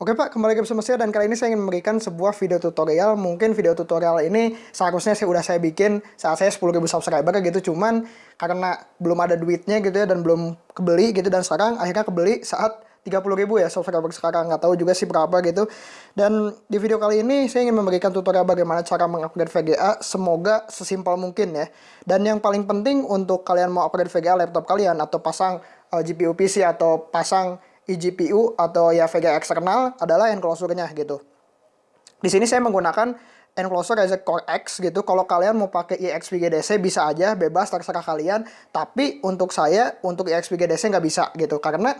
Oke Pak, kembali lagi bersama saya dan kali ini saya ingin memberikan sebuah video tutorial. Mungkin video tutorial ini seharusnya saya udah saya bikin saat saya 10.000 subscriber gitu, cuman karena belum ada duitnya gitu ya dan belum kebeli gitu dan sekarang akhirnya kebeli saat 30.000 ya subscriber sekarang nggak tahu juga sih berapa gitu. Dan di video kali ini saya ingin memberikan tutorial bagaimana cara mengupgrade VGA semoga sesimpel mungkin ya. Dan yang paling penting untuk kalian mau upgrade VGA laptop kalian atau pasang uh, GPU PC atau pasang eGPU atau ya VGA eksternal adalah enclosure-nya gitu. Di sini saya menggunakan enclosure Ryzen Core X gitu. Kalau kalian mau pakai EXP-GDC bisa aja, bebas terserah kalian. Tapi untuk saya, untuk EXP-GDC nggak bisa gitu. Karena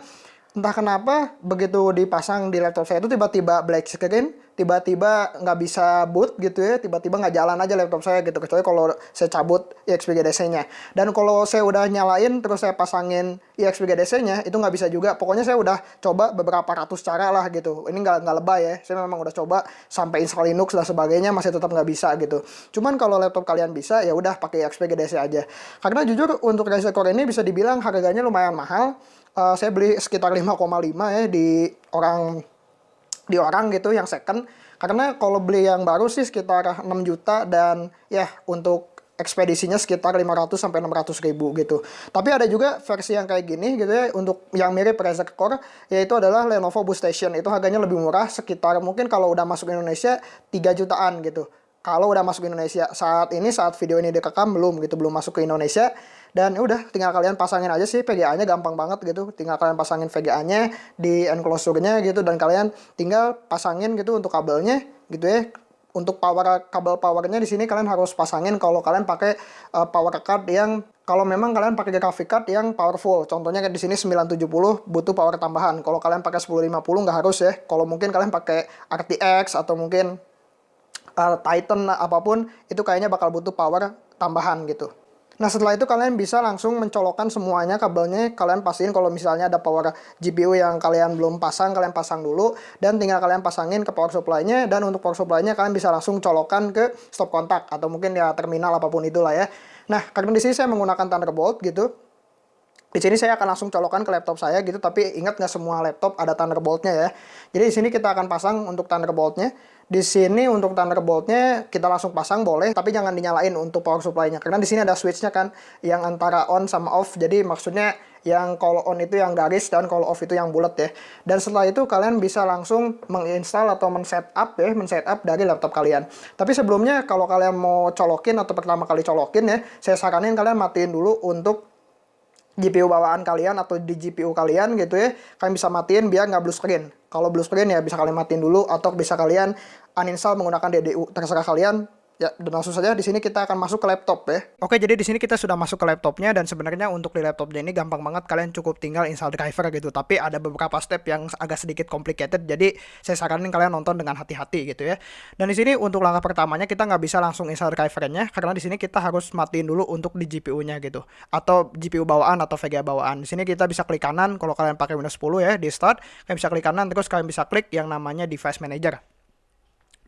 entah kenapa begitu dipasang di laptop saya itu tiba-tiba black screen, tiba-tiba nggak bisa boot gitu ya, tiba-tiba nggak jalan aja laptop saya gitu kecuali kalau saya cabut EXP GDC-nya. Dan kalau saya udah nyalain terus saya pasangin EXP GDC-nya itu nggak bisa juga. Pokoknya saya udah coba beberapa ratus cara lah gitu. Ini nggak lebay ya. Saya memang udah coba sampai install Linux dan sebagainya masih tetap nggak bisa gitu. Cuman kalau laptop kalian bisa ya udah pakai EXP GDC aja. Karena jujur untuk Ryzen Core ini bisa dibilang harganya lumayan mahal uh, saya beli sekitar 5,5 ya di orang di orang gitu yang second karena kalau beli yang baru sih sekitar 6 juta dan ya untuk ekspedisinya sekitar 500 sampai 600 ribu gitu. Tapi ada juga versi yang kayak gini gitu ya untuk yang mirip Razer Core yaitu adalah Lenovo Boost Station. Itu harganya lebih murah sekitar mungkin kalau udah masuk Indonesia 3 jutaan gitu. Kalau udah masuk Indonesia saat ini saat video ini direkam belum gitu belum masuk ke Indonesia dan ya udah tinggal kalian pasangin aja sih VGA-nya gampang banget gitu. Tinggal kalian pasangin VGA-nya di enclosure-nya gitu. Dan kalian tinggal pasangin gitu untuk kabelnya gitu ya. Untuk power kabel powernya di sini kalian harus pasangin kalau kalian pakai uh, power card yang kalau memang kalian pakai graphic card yang powerful. Contohnya di sini 970 butuh power tambahan. Kalau kalian pakai 1050 nggak harus ya. Kalau mungkin kalian pakai RTX atau mungkin uh, Titan apa pun itu kayaknya bakal butuh power tambahan gitu Nah setelah itu kalian bisa langsung mencolokkan semuanya kabelnya kalian pastiin kalau misalnya ada power GPU yang kalian belum pasang kalian pasang dulu dan tinggal kalian pasangin ke power supply-nya dan untuk power supply-nya kalian bisa langsung colokkan ke stop kontak atau mungkin ya terminal apa pun itulah ya. Nah karena di sini saya menggunakan Thunderbolt gitu di sini saya akan langsung colokan ke laptop saya gitu tapi ingat nggak semua laptop ada Thunderbolt-nya ya jadi di sini kita akan pasang untuk Thunderbolt-nya di sini untuk Thunderbolt-nya kita langsung pasang boleh, tapi jangan dinyalain untuk power supply-nya. Karena di sini ada switch-nya kan yang antara on sama off. Jadi maksudnya yang kalau on itu yang garis dan kalau off itu yang bulat ya. Dan setelah itu kalian bisa langsung menginstal atau men-setup ya, men-setup dari laptop kalian. Tapi sebelumnya kalau kalian mau colokin atau pertama kali colokin ya, saya saranin kalian matiin dulu untuk GPU bawaan kalian atau di GPU kalian gitu ya kalian bisa matiin biar nggak blue screen. Kalau blue screen ya bisa kalian matiin dulu atau bisa kalian uninstall menggunakan DDU terserah kalian Ya, dan langsung saja di sini kita akan masuk ke laptop ya. Oke, jadi di sini kita sudah masuk ke laptopnya dan sebenarnya untuk di laptopnya ini gampang banget kalian cukup tinggal install driver gitu. Tapi ada beberapa step yang agak sedikit complicated, jadi saya saranin kalian nonton dengan hati-hati gitu ya. Dan di sini untuk langkah pertamanya kita nggak bisa langsung install drivernya karena di sini kita harus matiin dulu untuk di GPU-nya gitu. Atau GPU bawaan atau VGA bawaan. Di sini kita bisa klik kanan kalau kalian pakai Windows 10 ya di start, kalian bisa klik kanan terus kalian bisa klik yang namanya device manager.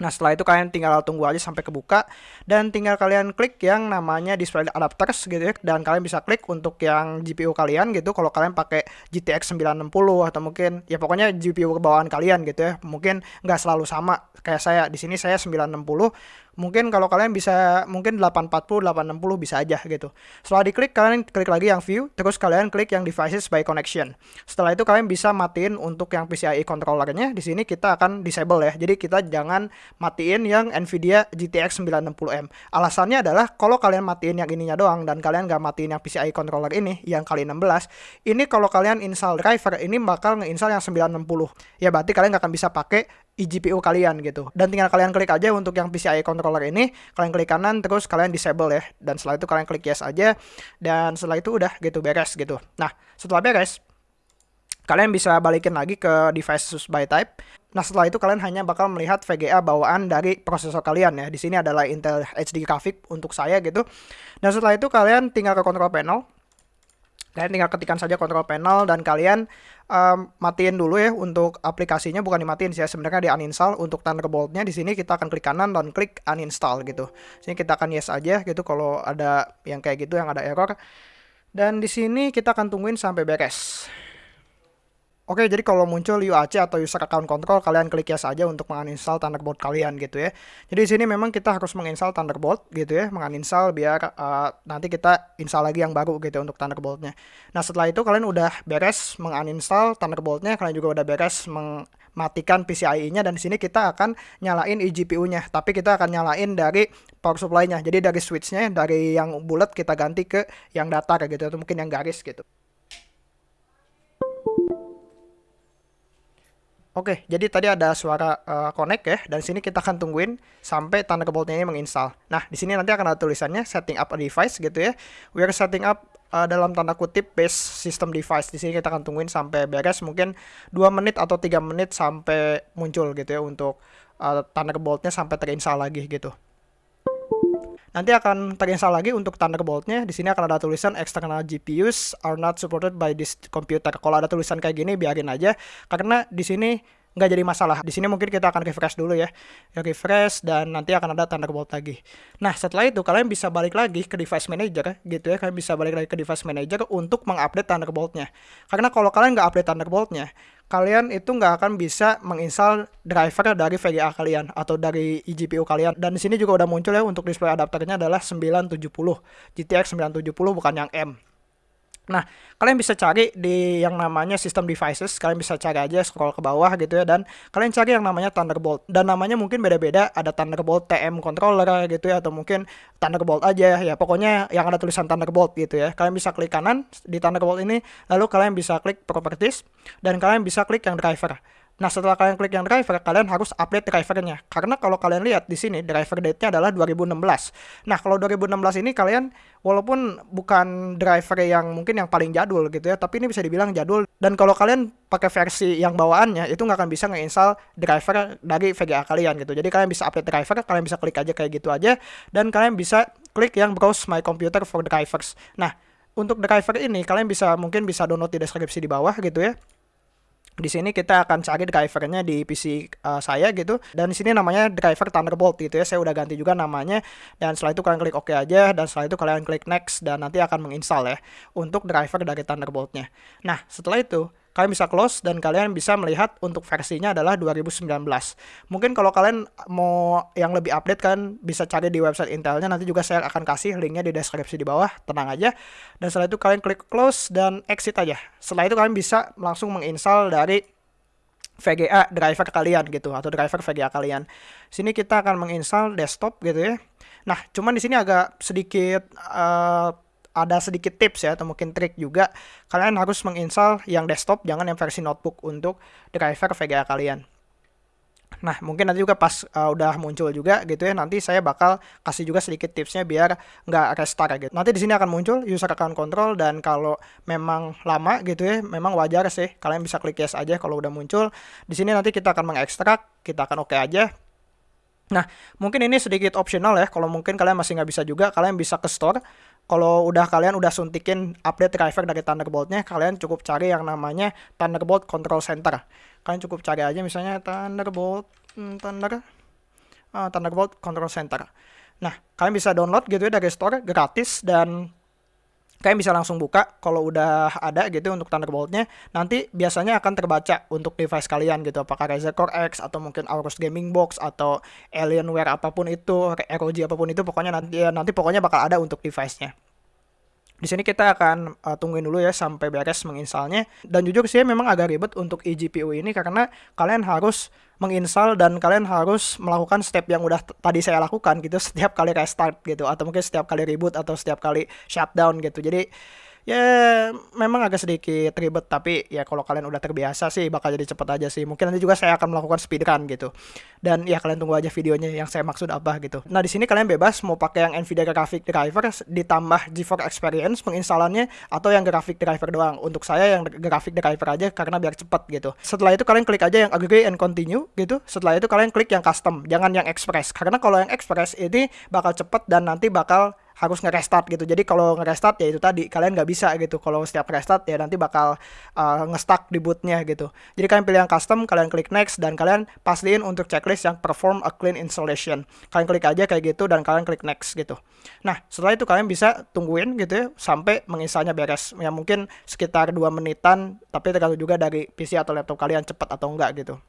Nah setelah itu kalian tinggal tunggu aja sampai kebuka dan tinggal kalian klik yang namanya display adapters gitu ya. Dan kalian bisa klik untuk yang GPU kalian gitu. Kalau kalian pakai GTX 960 atau mungkin ya pokoknya GPU bawaan kalian gitu ya. Mungkin nggak selalu sama kayak saya. Di sini saya 960 mungkin kalau kalian bisa mungkin 840 860 bisa aja gitu. Setelah diklik kalian klik lagi yang view terus kalian klik yang devices by connection. Setelah itu kalian bisa matiin untuk yang PCIe controllernya di sini kita akan disable ya. Jadi kita jangan matiin yang Nvidia GTX 960M alasannya adalah kalau kalian matiin yang ininya doang dan kalian nggak matiin yang PCIe controller ini yang kali 16 ini kalau kalian install driver ini bakal ngeinstall yang 960 ya berarti kalian nggak akan bisa pakai eGPU kalian gitu. Dan tinggal kalian klik aja untuk yang PCIe controller ini, kalian klik kanan terus kalian disable ya. Dan setelah itu kalian klik yes aja dan setelah itu udah gitu beres gitu. Nah, setelah beres kalian bisa balikin lagi ke device by type. Nah, setelah itu kalian hanya bakal melihat VGA bawaan dari prosesor kalian ya. Di sini adalah Intel HD graphic untuk saya gitu. Dan setelah itu kalian tinggal ke control panel Kalian tinggal ketikkan saja control panel dan kalian um, matiin dulu ya untuk aplikasinya bukan dimatiin sih ya sebenarnya di uninstall untuk Thunderbolt-nya di sini kita akan klik kanan dan klik uninstall gitu. Sini kita akan yes aja gitu kalau ada yang kayak gitu yang ada error. Dan di sini kita akan tungguin sampai beres. Oke, jadi kalau muncul UAC atau User Account Control, kalian klik yes aja untuk menginstal Thunderbolt kalian gitu ya. Jadi di sini memang kita harus menginstal Thunderbolt gitu ya, menginstal biar uh, nanti kita install lagi yang baru gitu untuk Thunderboltnya. Nah setelah itu kalian udah beres menginstal Thunderboltnya, kalian juga udah beres mematikan PCIe-nya dan di sini kita akan nyalain eGPU-nya, tapi kita akan nyalain dari power supply-nya. Jadi dari switch-nya dari yang bulat kita ganti ke yang datar gitu atau mungkin yang garis gitu. Oke, jadi tadi ada suara uh, connect ya, dan sini kita akan tungguin sampai Thunderbolt-nya ini menginstal. Nah, di sini nanti akan ada tulisannya setting up a device gitu ya. We are setting up uh, dalam tanda kutip base system device. Di sini kita akan tungguin sampai beres, mungkin 2 menit atau 3 menit sampai muncul gitu ya untuk uh, Thunderbolt-nya sampai terinstall lagi gitu. Nanti akan terinstall lagi untuk Thunderbolt-nya. Di sini akan ada tulisan external GPUs are not supported by this computer. Kalau ada tulisan kayak gini biarin aja karena di sini nggak jadi masalah. Di sini mungkin kita akan refresh dulu ya. Refresh dan nanti akan ada Thunderbolt lagi. Nah, setelah itu kalian bisa balik lagi ke device manager gitu ya. Kalian bisa balik lagi ke device manager untuk mengupdate Thunderbolt-nya. Karena kalau kalian nggak update Thunderbolt-nya, kalian itu nggak akan bisa menginstal driver dari VGA kalian atau dari eGPU kalian. Dan di sini juga udah muncul ya untuk display adapternya adalah 970 GTX 970 bukan yang M. Nah, kalian bisa cari di yang namanya system devices, kalian bisa cari aja scroll ke bawah gitu ya dan kalian cari yang namanya Thunderbolt. Dan namanya mungkin beda-beda, ada Thunderbolt TM controller gitu ya atau mungkin Thunderbolt aja ya. Pokoknya yang ada tulisan Thunderbolt gitu ya. Kalian bisa klik kanan di Thunderbolt ini, lalu kalian bisa klik properties dan kalian bisa klik yang driver. Nah, setelah kalian klik yang driver, kalian harus update drivernya. Karena kalau kalian lihat di sini, driver date-nya adalah 2016. Nah, kalau 2016 ini kalian walaupun bukan driver yang mungkin yang paling jadul gitu ya, tapi ini bisa dibilang jadul. Dan kalau kalian pakai versi yang bawaannya, itu nggak akan bisa nge-install driver dari VGA kalian gitu. Jadi kalian bisa update driver, kalian bisa klik aja kayak gitu aja, dan kalian bisa klik yang browse my computer for drivers. Nah, untuk driver ini kalian bisa mungkin bisa download di deskripsi di bawah gitu ya di sini kita akan cari drivernya di PC uh, eh, saya gitu. Dan di sini namanya driver Thunderbolt gitu ya. Saya udah ganti juga namanya. Dan setelah itu kalian klik OK aja. Dan setelah itu kalian klik next. Dan nanti akan menginstal ya untuk driver dari Thunderboltnya. Nah setelah itu kalian bisa close dan kalian bisa melihat untuk versinya adalah 2019. Mungkin kalau kalian mau yang lebih update kan bisa cari di website Intelnya nanti juga saya akan kasih linknya di deskripsi di bawah, tenang aja. Dan setelah itu kalian klik close dan exit aja. Setelah itu kalian bisa langsung menginstal dari VGA driver kalian gitu atau driver VGA kalian. Sini kita akan menginstal desktop gitu ya. Nah, cuman di sini agak sedikit uh, ada sedikit tips ya atau mungkin trik juga kalian harus menginstal yang desktop jangan yang versi notebook untuk driver VGA kalian Nah, mungkin nanti juga pas uh, udah muncul juga gitu ya, nanti saya bakal kasih juga sedikit tipsnya biar nggak restart gitu. Nanti di sini akan muncul user account control dan kalau memang lama gitu ya, memang wajar sih. Kalian bisa klik yes aja kalau udah muncul. Di sini nanti kita akan mengekstrak, kita akan oke okay aja. Nah, mungkin ini sedikit optional ya. Kalau mungkin kalian masih nggak bisa juga, kalian bisa ke store kalau udah kalian udah suntikin update driver dari Thunderbolt-nya, kalian cukup cari yang namanya Thunderbolt Control Center. Kalian cukup cari aja misalnya Thunderbolt hmm, Thunder uh, Thunderbolt Control Center. Nah, kalian bisa download gitu ya dari store gratis dan kalian bisa langsung buka kalau udah ada gitu untuk Thunderbolt-nya nanti biasanya akan terbaca untuk device kalian gitu. Apakah Razer Core X atau mungkin Aorus Gaming Box atau Alienware apa pun itu ROG apa pun itu pokoknya nanti ya, nanti pokoknya bakal ada untuk device-nya di sini kita akan uh, tungguin dulu ya sampai beres menginstalnya. Dan jujur sih memang agak ribet untuk eGPU ini karena kalian harus menginstal dan kalian harus melakukan step yang udah tadi saya lakukan gitu setiap kali restart gitu atau mungkin setiap kali reboot atau setiap kali shutdown gitu. Jadi ya memang agak sedikit ribet tapi ya kalau kalian udah terbiasa sih bakal jadi cepet aja sih. Mungkin nanti juga saya akan melakukan speedrun gitu. Dan ya kalian tunggu aja videonya yang saya maksud apa gitu. Nah di sini kalian bebas mau pakai yang Nvidia graphic driver ditambah GeForce Experience penginstalannya atau yang graphic driver doang. Untuk saya yang graphic driver aja karena biar cepet gitu. Setelah itu kalian klik aja yang agree and continue gitu. Setelah itu kalian klik yang custom jangan yang express. Karena kalau yang express ini bakal cepet dan nanti bakal harus nge-restart gitu. Jadi kalau nge-restart ya itu tadi kalian nggak bisa gitu. Kalau setiap restart ya nanti bakal uh, nge-stuck di bootnya gitu. Jadi kalian pilih yang custom kalian klik next dan kalian pastiin untuk checklist yang perform a clean installation. Kalian klik aja kayak gitu dan kalian klik next gitu. Nah setelah itu kalian bisa tungguin gitu ya sampai menginstalnya beres. Ya mungkin sekitar dua menitan tapi tergantung juga dari PC atau laptop kalian cepat atau enggak gitu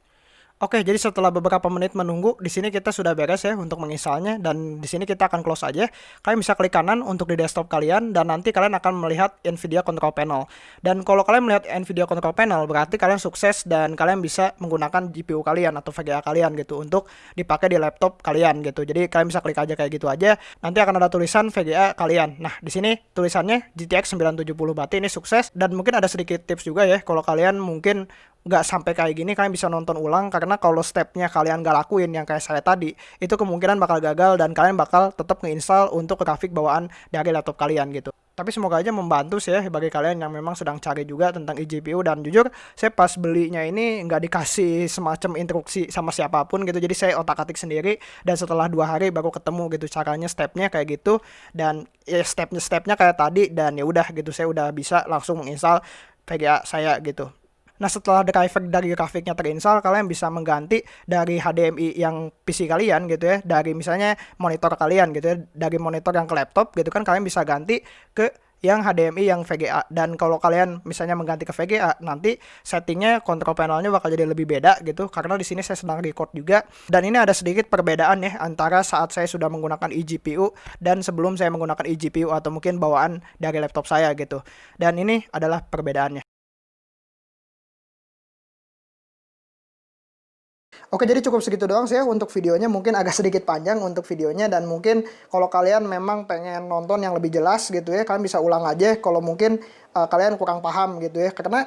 Oke, jadi setelah beberapa menit menunggu, di sini kita sudah beres ya untuk menginstalnya dan di sini kita akan close aja. Kalian bisa klik kanan untuk di desktop kalian dan nanti kalian akan melihat Nvidia Control Panel. Dan kalau kalian melihat Nvidia Control Panel, berarti kalian sukses dan kalian bisa menggunakan GPU kalian atau VGA kalian gitu untuk dipakai di laptop kalian gitu. Jadi kalian bisa klik aja kayak gitu aja. Nanti akan ada tulisan VGA kalian. Nah, di sini tulisannya GTX 970 berarti ini sukses dan mungkin ada sedikit tips juga ya kalau kalian mungkin nggak sampai kayak gini kalian bisa nonton ulang karena kalau stepnya kalian nggak lakuin yang kayak saya tadi itu kemungkinan bakal gagal dan kalian bakal tetap ngeinstall untuk grafik bawaan dari laptop kalian gitu. Tapi semoga aja membantu sih ya bagi kalian yang memang sedang cari juga tentang eGPU dan jujur saya pas belinya ini nggak dikasih semacam instruksi sama siapa pun gitu. Jadi saya otak atik sendiri dan setelah dua hari baru ketemu gitu caranya stepnya kayak gitu dan ya stepnya stepnya kayak tadi dan ya udah gitu saya udah bisa langsung menginstal VGA saya gitu Nah setelah driver dari grafiknya terinstall, kalian bisa mengganti dari HDMI yang PC kalian gitu ya, dari misalnya monitor kalian gitu ya, dari monitor yang ke laptop gitu kan kalian bisa ganti ke yang HDMI yang VGA dan kalau kalian misalnya mengganti ke VGA nanti settingnya kontrol panelnya bakal jadi lebih beda gitu karena di sini saya sedang record juga. Dan ini ada sedikit perbedaan ya antara saat saya sudah menggunakan eGPU dan sebelum saya menggunakan eGPU atau mungkin bawaan dari laptop saya gitu. Dan ini adalah perbedaannya Oke jadi cukup segitu doang sih ya untuk videonya. Mungkin agak sedikit panjang untuk videonya dan mungkin kalau kalian memang pengen nonton yang lebih jelas gitu ya kalian bisa ulang aja. Kalau mungkin uh, kalian kurang paham gitu ya. Karena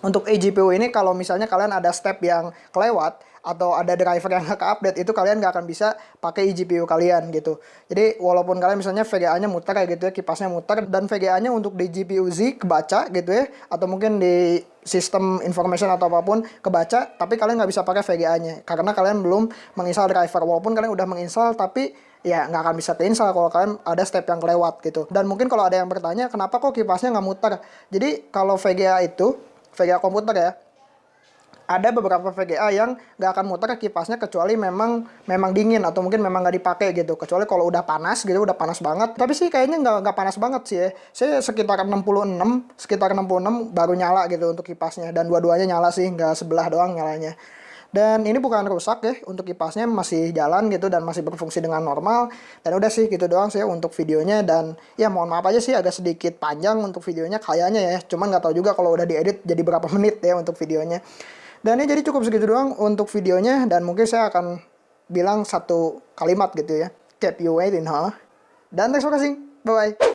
untuk eGPU ini kalau misalnya kalian ada step yang kelewat atau ada driver yang nggak update itu kalian nggak akan bisa pakai eGPU kalian gitu. Jadi walaupun kalian misalnya VGA-nya muter kayak gitu ya, kipasnya muter dan VGA-nya untuk di GPU Z kebaca gitu ya atau mungkin di sistem information atau apa pun kebaca tapi kalian nggak bisa pakai VGA-nya karena kalian belum menginstal driver. Walaupun kalian udah menginstal tapi ya nggak akan bisa keinstall kalau kalian ada step yang kelewat gitu. Dan mungkin kalau ada yang bertanya kenapa kok kipasnya nggak muter? Jadi kalau VGA itu VGA komputer ya ada beberapa VGA yang nggak akan muter kipasnya kecuali memang memang dingin atau mungkin memang nggak dipakai gitu. Kecuali kalau udah panas gitu udah panas banget. Tapi sih kayaknya nggak nggak panas banget sih ya. Saya sekitar 66 sekitar 66 baru nyala gitu untuk kipasnya. Dan dua-duanya nyala sih nggak sebelah doang nyalanya. Dan ini bukan rusak ya untuk kipasnya masih jalan gitu dan masih berfungsi dengan normal. Dan udah sih gitu doang sih ya untuk videonya. Dan ya mohon maaf aja sih agak sedikit panjang untuk videonya kayaknya ya. Cuman nggak tahu juga kalau udah diedit jadi berapa menit ya untuk videonya dan ini jadi cukup segitu doang untuk videonya dan mungkin saya akan bilang satu kalimat gitu ya. Keep you waiting huh? Dan thanks for watching. Bye bye